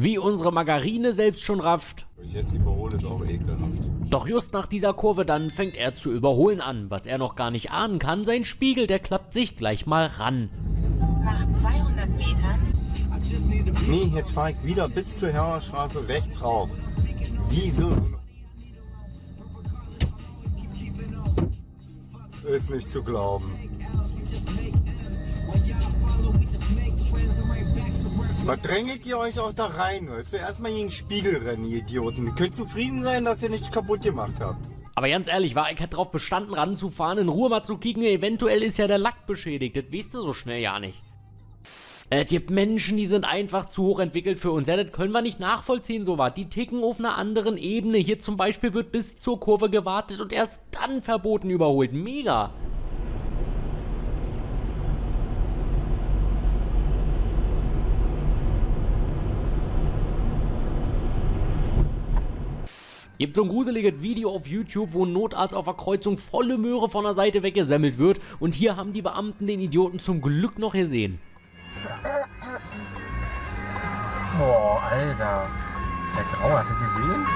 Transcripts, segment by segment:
Wie unsere Margarine selbst schon rafft. Ich jetzt überhole, ist auch ekelhaft. Doch just nach dieser Kurve dann fängt er zu überholen an. Was er noch gar nicht ahnen kann, sein Spiegel, der klappt sich gleich mal ran. Nach 200 Metern. Nee, jetzt fahre ich wieder bis zur Herrerstraße rechts rauf. Wieso? Ist nicht zu glauben. Was drängelt ihr euch auch da rein? Ist ja erstmal gegen Spiegel rennen, ihr Idioten. Ihr könnt zufrieden sein, dass ihr nichts kaputt gemacht habt. Aber ganz ehrlich, war ich hätte drauf bestanden, ranzufahren, in Ruhe mal zu kicken, eventuell ist ja der Lack beschädigt. Das weißt du so schnell ja nicht. Es gibt Menschen, die sind einfach zu hoch entwickelt für uns. Ja, das können wir nicht nachvollziehen, so was. Die ticken auf einer anderen Ebene. Hier zum Beispiel wird bis zur Kurve gewartet und erst dann verboten überholt. Mega. Gibt so ein gruseliges Video auf YouTube, wo ein Notarzt auf der Kreuzung volle Möhre von der Seite weggesemmelt wird und hier haben die Beamten den Idioten zum Glück noch gesehen. Boah, Alter. Der Grau, hast du gesehen?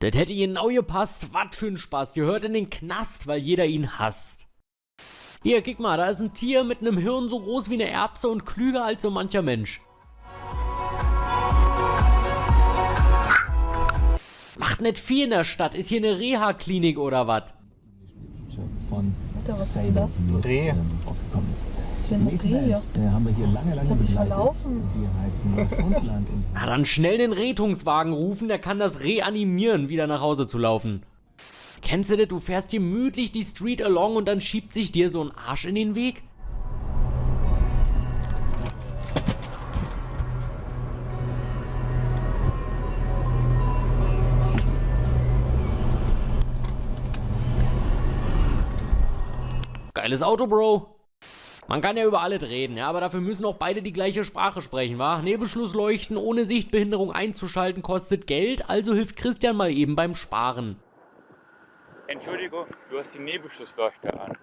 Das hätte ihnen auch gepasst. Was für ein Spaß. Die hört in den Knast, weil jeder ihn hasst. Hier, guck mal, da ist ein Tier mit einem Hirn so groß wie eine Erbse und klüger als so mancher Mensch. Macht nicht viel in der Stadt. Ist hier eine Reha-Klinik oder was? Von Alter, was ist das? Dreh. rausgekommen ist. für ein Nächsten Reh hier? Elf, Der haben wir hier lange, lange begleitet. verlaufen. Wir heißen Neufundland in Na dann schnell den Rettungswagen rufen, der kann das reanimieren, wieder nach Hause zu laufen. Kennst du das? Du fährst hier gemütlich die Street along und dann schiebt sich dir so ein Arsch in den Weg? Geiles Auto, Bro. Man kann ja über alles reden, ja, aber dafür müssen auch beide die gleiche Sprache sprechen, wa? Nebelschlussleuchten ohne Sichtbehinderung einzuschalten kostet Geld, also hilft Christian mal eben beim Sparen. Entschuldigung, du hast die Nebelschlussleuchte an.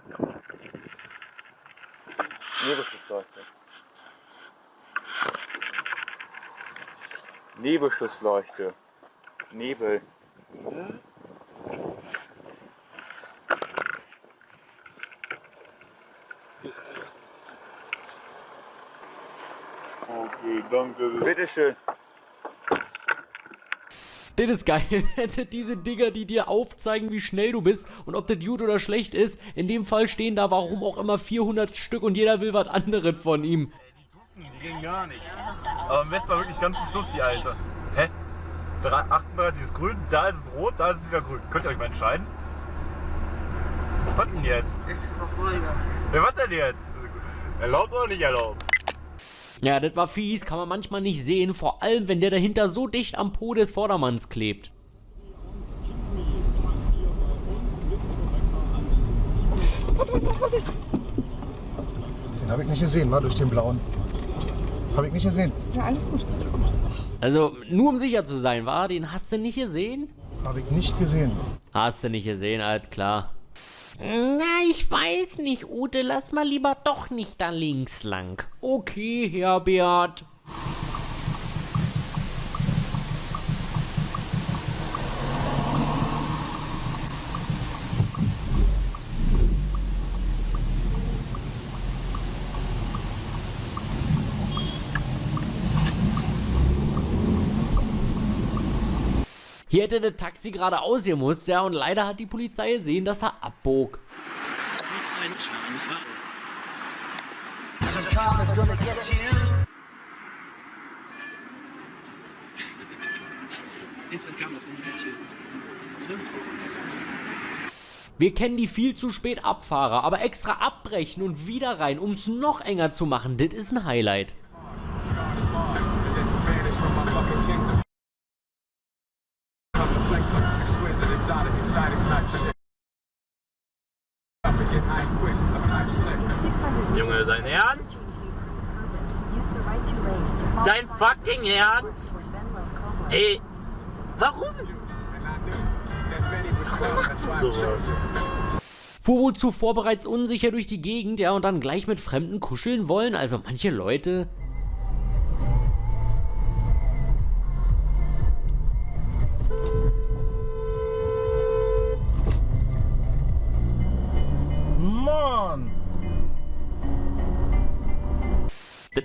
Nebelschlussleuchte. Nebelschlussleuchte. Nebel. Okay, danke. Bitteschön. Das ist geil. Hätte diese Dinger, die dir aufzeigen, wie schnell du bist und ob das gut oder schlecht ist. In dem Fall stehen da warum auch immer 400 Stück und jeder will was anderes von ihm. Die gehen gar nicht. Aber am besten war wirklich ganz zum Schluss die alte. Hä? Drei- 38 ist grün, da ist es rot, da ist es wieder grün. Könnt ihr euch mal entscheiden? Was denn jetzt? Extra Vollgas. Ja, was denn jetzt? Erlaubt oder nicht erlaubt? Ja, das war fies, kann man manchmal nicht sehen, vor allem wenn der dahinter so dicht am Po des Vordermanns klebt. Den habe ich nicht gesehen, war durch den blauen. Habe ich nicht gesehen. Ja, alles gut. Alles gut. Also, nur um sicher zu sein, war, den hast du nicht gesehen? Habe ich nicht gesehen. Hast du nicht gesehen, alt klar. Na, ich weiß nicht, Ute, lass mal lieber doch nicht da links lang. Okay, Herbert. Hier hätte das Taxi gerade ausgemusst, ja, und leider hat die Polizei gesehen, dass er abbog. Wir kennen die viel zu spät Abfahrer, aber extra abbrechen und wieder rein, um es noch enger zu machen, das ist ein Highlight. Junge, dein Ernst? Dein fucking Ernst? Ey, warum? Warum macht Sowas. Fuhr wohl zuvor bereits unsicher durch die Gegend, ja, und dann gleich mit Fremden kuscheln wollen. Also manche Leute.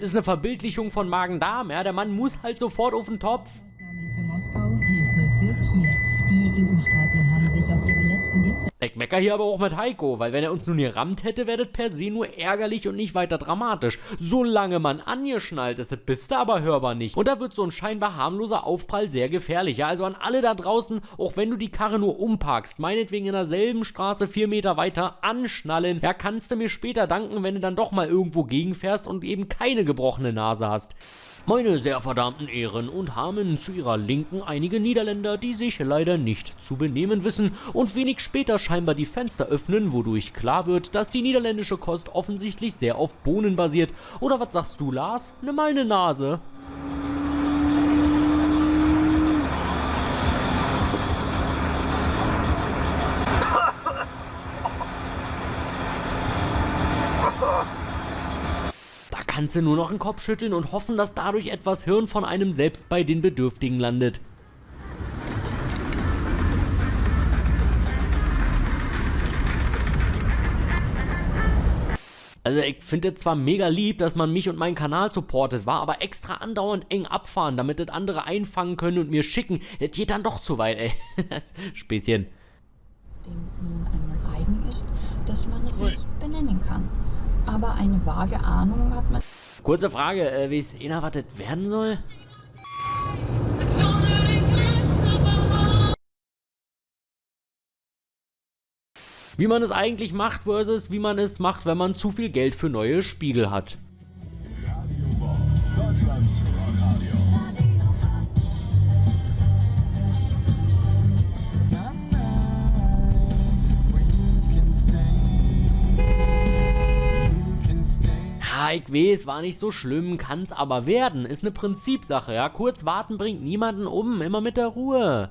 Das ist eine Verbildlichung von Magen-Darm, ja. Der Mann muss halt sofort auf den Topf. Für Moskau, Hilfe für Kiew. Die EU-Staaten haben sich auf ihren letzten Gipfel Ich mecker hier aber auch mit Heiko, weil wenn er uns nun gerammt hätte, wäre das per se nur ärgerlich und nicht weiter dramatisch. Solange man angeschnallt ist, das bist du aber hörbar nicht. Und da wird so ein scheinbar harmloser Aufprall sehr gefährlich. Ja, also an alle da draußen, auch wenn du die Karre nur umparkst, meinetwegen in derselben Straße vier Meter weiter, anschnallen. Ja, kannst du mir später danken, wenn du dann doch mal irgendwo gegenfährst und eben keine gebrochene Nase hast. Meine sehr verdammten Ehren und Hamen zu ihrer Linken einige Niederländer, die sich leider nicht zu benehmen wissen und wenig später scheinbar die Fenster öffnen, wodurch klar wird, dass die niederländische Kost offensichtlich sehr auf Bohnen basiert. Oder was sagst du, Lars? Nimm mal eine Nase. Da kannst du nur noch den Kopf schütteln und hoffen, dass dadurch etwas Hirn von einem selbst bei den Bedürftigen landet. Also ich finde es zwar mega lieb, dass man mich und meinen Kanal supportet, war aber extra andauernd eng abfahren, damit das andere einfangen können und mir schicken. Das geht dann doch zu weit, ey. Das Späßchen. dem nun einmal eigen ist, dass man es nicht benennen kann. Aber eine vage Ahnung hat man Kurze Frage, äh, wie es einer was das werden soll? Wie man es eigentlich macht versus wie man es macht, wenn man zu viel Geld für neue Spiegel hat. Ich weiß, war nicht so schlimm, kann's aber werden. Ist eine Prinzipsache, ja. Kurz warten bringt niemanden um, immer mit der Ruhe.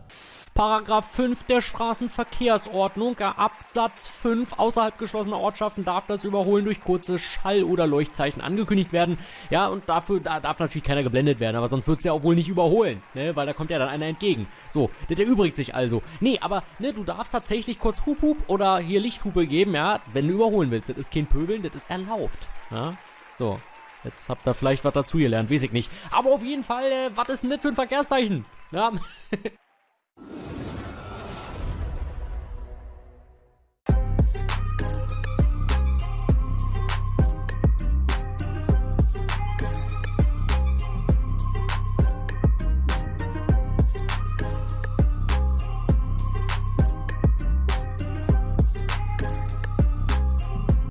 Paragraph 5 der Straßenverkehrsordnung, Absatz 5, außerhalb geschlossener Ortschaften darf das Überholen durch kurze Schall- oder Leuchtzeichen angekündigt werden. Ja, und dafür da darf natürlich keiner geblendet werden, aber sonst wird's ja auch wohl nicht überholen, ne, weil da kommt ja dann einer entgegen. So, das erübrigt sich also. Nee, aber, ne, du darfst tatsächlich kurz Hup Hup oder hier Lichthupe geben, ja, wenn du überholen willst. Das ist kein Pöbeln, das ist erlaubt, ja. So, jetzt habt ihr vielleicht was dazugelernt, weiß ich nicht. Aber auf jeden Fall, äh, was ist denn das für ein Verkehrszeichen? Ja,